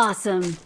Awesome.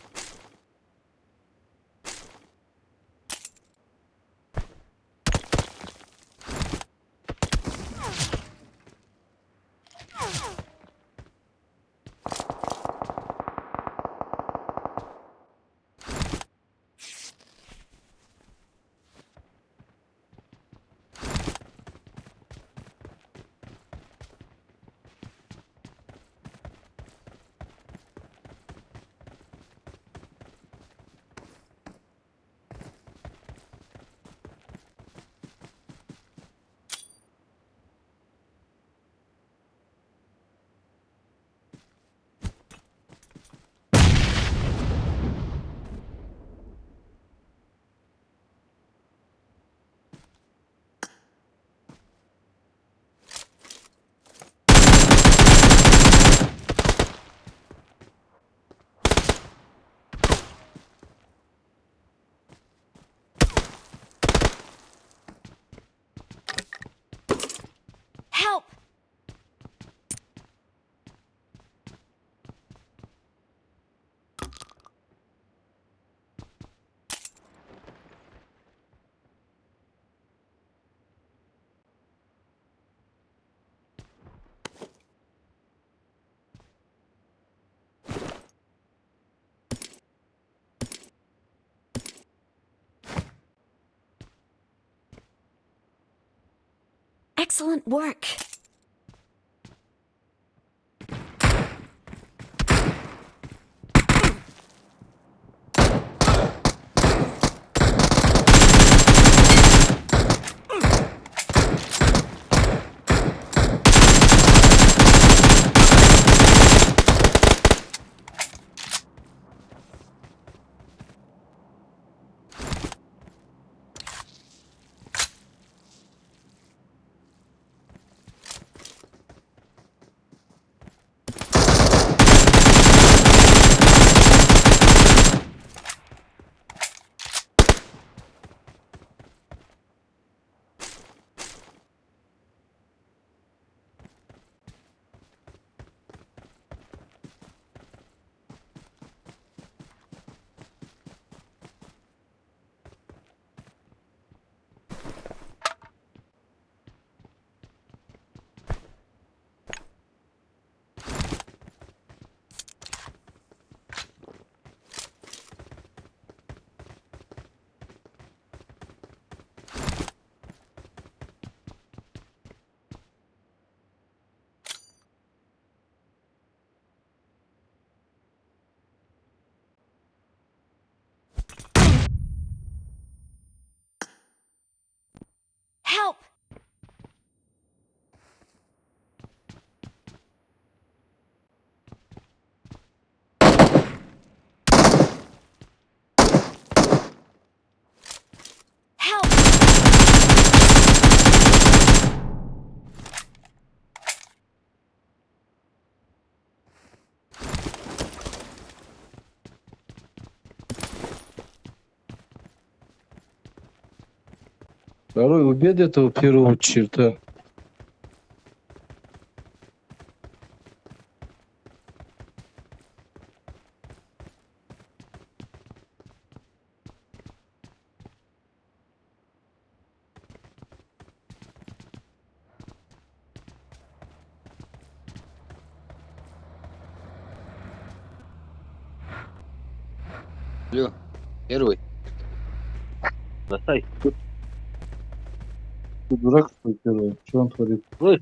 Excellent work. Второй убед этого первого черта. Алло, первый. Достай. Ты дурак, что ли, первый? Что он творит? Слышь,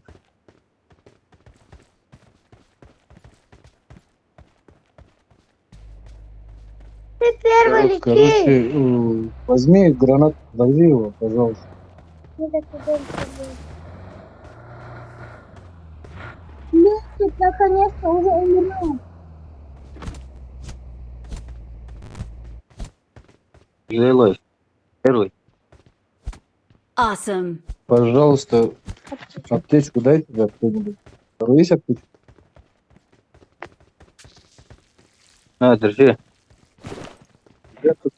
Ты первый летишь. короче, э, возьми гранат, подожди его, пожалуйста. Будет. Ну, ты наконец-то уже умерла. Жилой. Первый. Awesome. Пожалуйста, аптечку дайте да, кто-нибудь. Есть аптечка? На, держи. Я тут